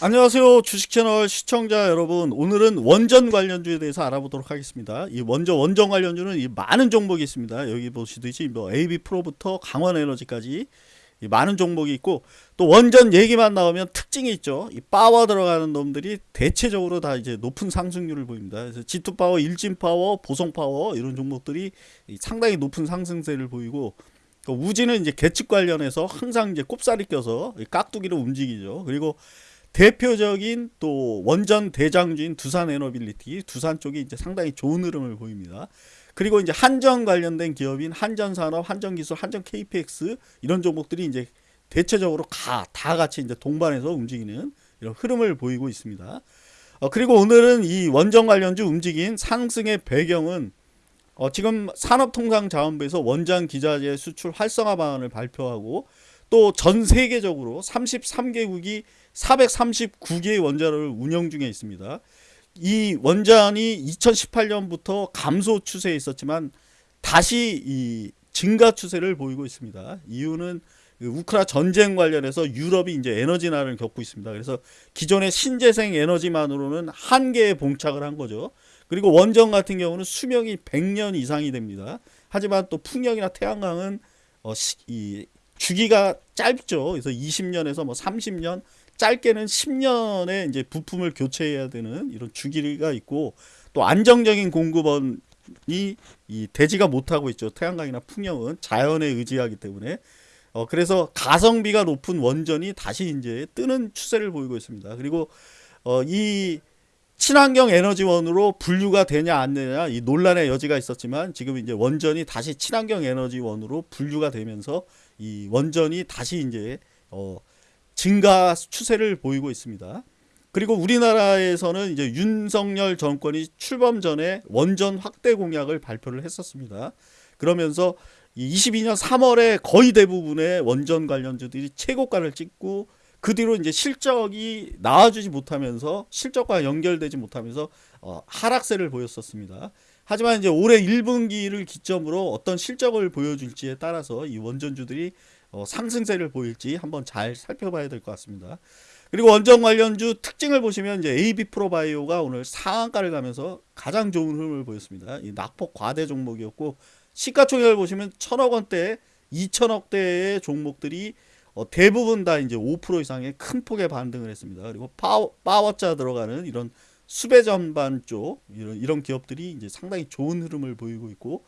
안녕하세요. 주식 채널 시청자 여러분. 오늘은 원전 관련주에 대해서 알아보도록 하겠습니다. 이 먼저 원전 관련주는 이 많은 종목이 있습니다. 여기 보시듯이 뭐 AB 프로부터 강원 에너지까지 이 많은 종목이 있고 또 원전 얘기만 나오면 특징이 있죠. 이 파워 들어가는 놈들이 대체적으로 다 이제 높은 상승률을 보입니다. 그래서 G2 파워, 일진 파워, 보성 파워 이런 종목들이 상당히 높은 상승세를 보이고 또 우지는 이제 계측 관련해서 항상 이제 꼽살이 껴서 깍두기로 움직이죠. 그리고 대표적인 또 원전 대장주인 두산 에너빌리티 두산 쪽이 이제 상당히 좋은 흐름을 보입니다. 그리고 이제 한전 관련된 기업인 한전산업, 한전기술, 한전 KPX 이런 종목들이 이제 대체적으로 가, 다 같이 이제 동반해서 움직이는 이런 흐름을 보이고 있습니다. 어, 그리고 오늘은 이 원전 관련주 움직인 상승의 배경은 어, 지금 산업통상자원부에서 원전 기자재 수출 활성화 방안을 발표하고 또 전 세계적으로 33개국이 439개의 원자로를 운영 중에 있습니다. 이 원전이 2018년부터 감소 추세에 있었지만 다시 이 증가 추세를 보이고 있습니다. 이유는 그 우크라 전쟁 관련해서 유럽이 이제 에너지난을 겪고 있습니다. 그래서 기존의 신재생 에너지만으로는 한계에 봉착을 한 거죠. 그리고 원전 같은 경우는 수명이 100년 이상이 됩니다. 하지만 또 풍력이나 태양광은 어, 시, 이 주기가 짧죠. 그래서 20년에서 뭐 30년 짧게는 10년에 이제 부품을 교체해야 되는 이런 주기가 있고 또 안정적인 공급원이 이 되지가 못하고 있죠. 태양광이나 풍력은 자연에 의지하기 때문에 어 그래서 가성비가 높은 원전이 다시 이제 뜨는 추세를 보이고 있습니다. 그리고 어이 친환경 에너지원으로 분류가 되냐 안 되냐 이 논란의 여지가 있었지만 지금 이제 원전이 다시 친환경 에너지원으로 분류가 되면서 이 원전이 다시 이제 어 증가 추세를 보이고 있습니다. 그리고 우리나라에서는 이제 윤석열 정권이 출범 전에 원전 확대 공약을 발표를 했었습니다. 그러면서 22년 3월에 거의 대부분의 원전 관련주들이 최고가를 찍고 그 뒤로 이제 실적이 나와주지 못하면서 실적과 연결되지 못하면서 어, 하락세를 보였었습니다. 하지만 이제 올해 1분기를 기점으로 어떤 실적을 보여줄지에 따라서 이 원전주들이 어, 상승세를 보일지 한번 잘 살펴봐야 될 것 같습니다. 그리고 원전 관련주 특징을 보시면 이제 AB 프로바이오가 오늘 상한가를 가면서 가장 좋은 흐름을 보였습니다. 이 낙폭 과대 종목이었고 시가총액을 보시면 천억 원대, 2천억 대의 종목들이 어, 대부분 다 이제 5% 이상의 큰 폭의 반등을 했습니다. 그리고 파워, 파워자 들어가는 이런 수배 전반 쪽 이런 이런 기업들이 이제 상당히 좋은 흐름을 보이고 있고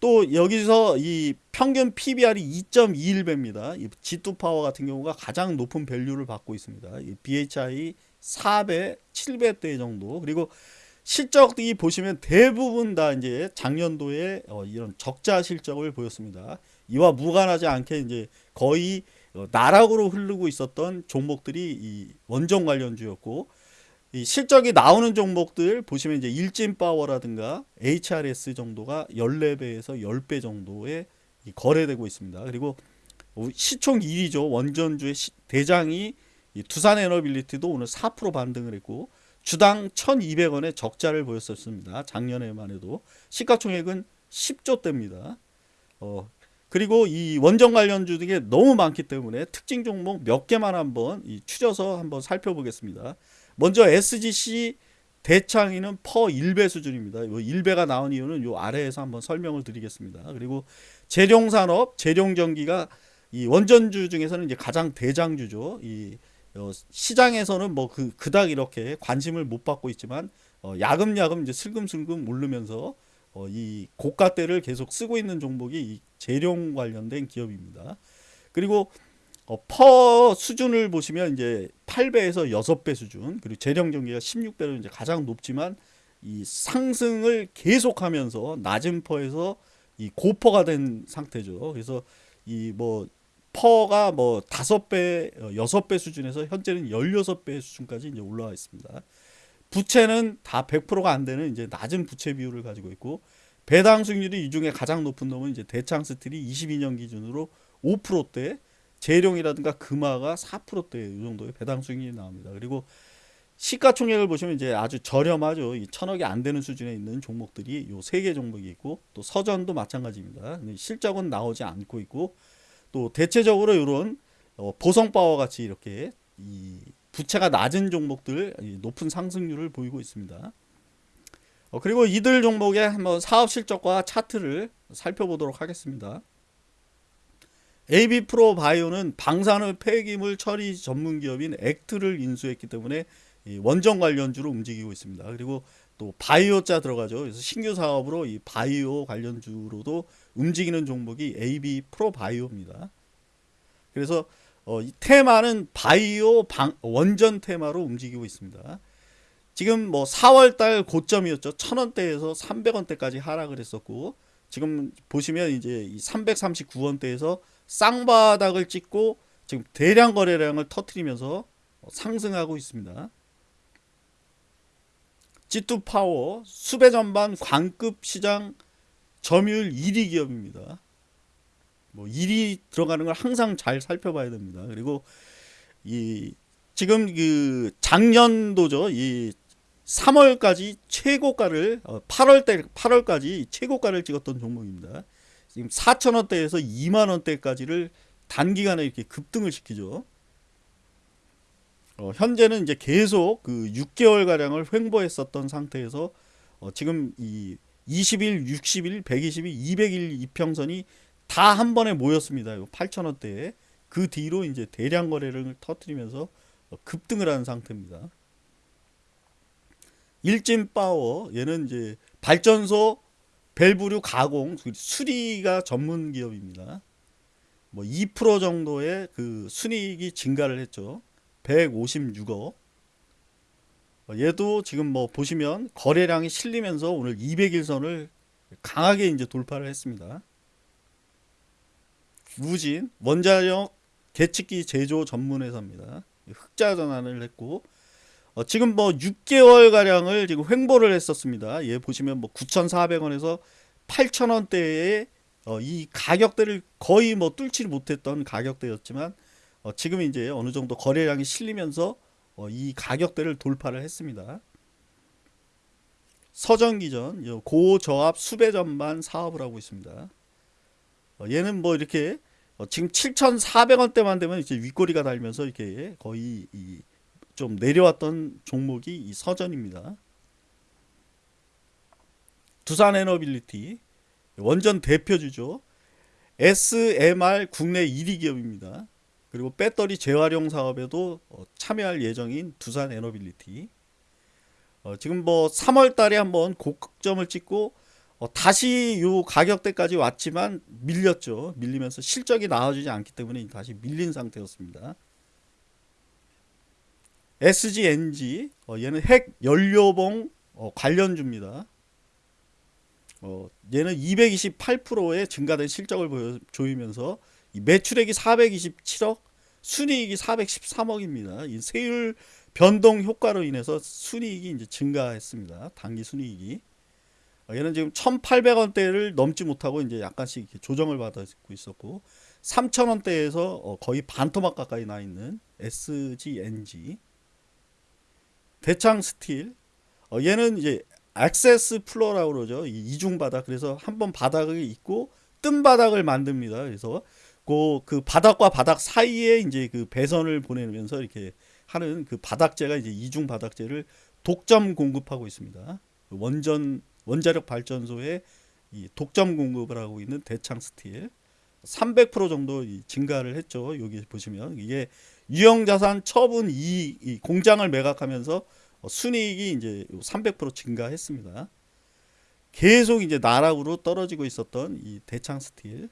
또 여기서 이 평균 PBR이 2.21배입니다. 이 G2 파워 같은 경우가 가장 높은 value를 받고 있습니다. 이 BHI 4배, 7배대 정도. 그리고 실적이 보시면 대부분 다 이제 작년도에 어 이런 적자 실적을 보였습니다. 이와 무관하지 않게 이제 거의 어 나락으로 흐르고 있었던 종목들이 이 원전 관련주였고 이 실적이 나오는 종목들 보시면 이제 일진 파워라든가 HRS 정도가 14배에서 10배 정도에 거래되고 있습니다. 그리고 시총 1위죠. 원전주의 대장이 두산 에너빌리티도 오늘 4% 반등을 했고 주당 1200원의 적자를 보였었습니다. 작년에만 해도 시가총액은 10조대입니다. 어, 그리고 이 원전 관련주 등에 너무 많기 때문에 특징 종목 몇 개만 한번 추려서 한번 살펴보겠습니다. 먼저 SGC 대창이는 퍼 1배 수준입니다. 요 1배가 나온 이유는 요 아래에서 한번 설명을 드리겠습니다. 그리고 재룡산업, 재룡전기가 이 원전주 중에서는 이제 가장 대장주죠. 이 어, 시장에서는 뭐 그 그닥 이렇게 관심을 못 받고 있지만 어, 야금야금 이제 슬금슬금 오르면서 어, 이 고가대를 계속 쓰고 있는 종목이 이 재룡 관련된 기업입니다. 그리고 어, 퍼 수준을 보시면 이제 8배에서 6배 수준 그리고 재령 전기가 16배로 이제 가장 높지만 이 상승을 계속하면서 낮은 PER에서 이 고PER가 된 상태죠. 그래서 이 뭐 PER가 뭐 5배, 6배 어, 수준에서 현재는 16배 수준까지 이제 올라와 있습니다. 부채는 다 100%가 안 되는 이제 낮은 부채 비율을 가지고 있고 배당 수익률이 이 중에 가장 높은 놈은 이제 대창 스틸이 22년 기준으로 5%대 제룡이라든가 금화가 4%대 이 정도의 배당 수익이 나옵니다. 그리고 시가총액을 보시면 이제 아주 저렴하죠. 이 천억이 안 되는 수준에 있는 종목들이 요 세 개 종목이 있고 또 서전도 마찬가지입니다. 실적은 나오지 않고 있고 또 대체적으로 이런 어, 보성바와 같이 이렇게 이 부채가 낮은 종목들 이 높은 상승률을 보이고 있습니다. 어, 그리고 이들 종목의 한번 사업 실적과 차트를 살펴보도록 하겠습니다. AB 프로 바이오는 방사능 폐기물 처리 전문 기업인 액트를 인수했기 때문에 이 원전 관련주로 움직이고 있습니다. 그리고 또 바이오자 들어가죠. 그래서 신규 사업으로 이 바이오 관련주로도 움직이는 종목이 AB 프로 바이오입니다. 그래서 어, 이 테마는 바이오 방, 원전 테마로 움직이고 있습니다. 지금 뭐 4월달 고점이었죠. 1000원대에서 300원대까지 하락을 했었고 지금 보시면 이제 이 339원대에서 쌍바닥을 찍고 지금 대량 거래량을 터트리면서 상승하고 있습니다. G2 파워 수배 전반 광급 시장 점유율 1위 기업입니다. 뭐 1위 들어가는 걸 항상 잘 살펴봐야 됩니다. 그리고 이 지금 그 작년도죠. 이 3월까지 최고가를 8월 때 8월까지 최고가를 찍었던 종목입니다. 지금 4천 원대에서 2만 원대까지를 단기간에 이렇게 급등을 시키죠. 어, 현재는 이제 계속 그 6개월 가량을 횡보했었던 상태에서 어, 지금 이 20일, 60일, 120일, 200일 이평선이 다 한 번에 모였습니다. 8천원대에 그 뒤로 이제 대량 거래를 터뜨리면서 어, 급등을 하는 상태입니다. 일진 파워 얘는 이제 발전소 밸브류 가공 수리가 전문 기업입니다. 뭐 2% 정도의 그 순이익이 증가를 했죠. 156억. 얘도 지금 뭐 보시면 거래량이 실리면서 오늘 200일선을 강하게 이제 돌파를 했습니다. 우진 원자력 계측기 제조 전문 회사입니다. 흑자 전환을 했고 어, 지금 뭐 6개월 가량을 지금 횡보를 했었습니다. 얘 보시면 뭐 9,400원에서 8,000원대에 어, 이 가격대를 거의 뭐 뚫지 못했던 가격대였지만 어, 지금 이제 어느 정도 거래량이 실리면서 어, 이 가격대를 돌파를 했습니다. 서전기전 고저압 수배 전반 사업을 하고 있습니다. 어, 얘는 뭐 이렇게 어, 지금 7,400원대만 되면 이제 윗꼬리가 달면서 이렇게 거의 이좀 내려왔던 종목이 이 서전입니다. 두산 에너빌리티 원전 대표주죠. SMR 국내 1위 기업입니다. 그리고 배터리 재활용 사업에도 어, 참여할 예정인 두산 에너빌리티. 어, 지금 뭐 3월 달에 한번 고점을 찍고 어, 다시 요 가격대까지 왔지만 밀렸죠. 밀리면서 실적이 나와주지 않기 때문에 다시 밀린 상태였습니다. SG&G 어, 얘는 핵 연료봉 어, 관련주입니다. 어, 얘는 228%의 증가된 실적을 보여주면서 매출액이 427억, 순이익이 413억입니다. 이 세율 변동 효과로 인해서 순이익이 이제 증가했습니다. 단기 순이익이. 어, 얘는 지금 1,800원대를 넘지 못하고 이제 약간씩 조정을 받고 있었고 3,000원대에서 어, 거의 반토막 가까이 나 있는 SGNG. 대창 스틸. 어, 얘는 이제 access floor라고 그러죠. 이중 바닥. 그래서 한 번 바닥이 있고 뜬 바닥을 만듭니다. 그래서 그, 그 바닥과 바닥 사이에 이제 그 배선을 보내면서 이렇게 하는 그 바닥재가 이제 이중 바닥재를 독점 공급하고 있습니다. 원전 원자력 발전소에 이 독점 공급을 하고 있는 대창 스틸 300% 정도 증가를 했죠. 여기 보시면 이게 유형자산 처분 이, 이 공장을 매각하면서 순이익이 이제 300% 증가했습니다. 계속 이제 나락으로 떨어지고 있었던 이 대창 스틸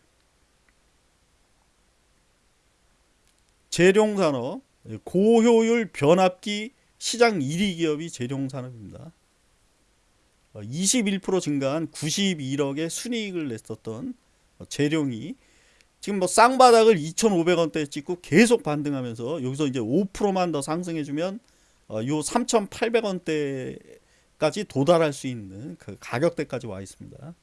제룡산업 고효율 변압기 시장 1위 기업이 제룡산업입니다. 21% 증가한 91억의 순이익을 냈었던 재룡이 지금 뭐 쌍바닥을 2,500원대에 찍고 계속 반등하면서 여기서 이제 5%만 더 상승해주면 어, 요 3,800원대까지 도달할 수 있는 그 가격대까지 와 있습니다.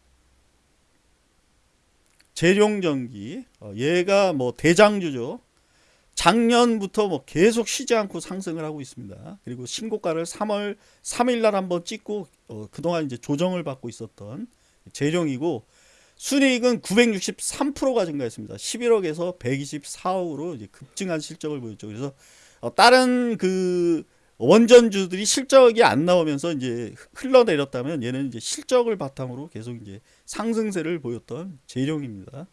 재룡전기 어, 얘가 뭐 대장주죠. 작년부터 뭐 계속 쉬지 않고 상승을 하고 있습니다. 그리고 신고가를 3월 3일 날 한번 찍고 어, 그동안 이제 조정을 받고 있었던 재룡이고 순이익은 963%가 증가했습니다. 11억에서 124억으로 이제 급증한 실적을 보였죠. 그래서 어, 다른 그 원전주들이 실적이 안 나오면서 이제 흘러내렸다면 얘는 이제 실적을 바탕으로 계속 이제 상승세를 보였던 재료입니다.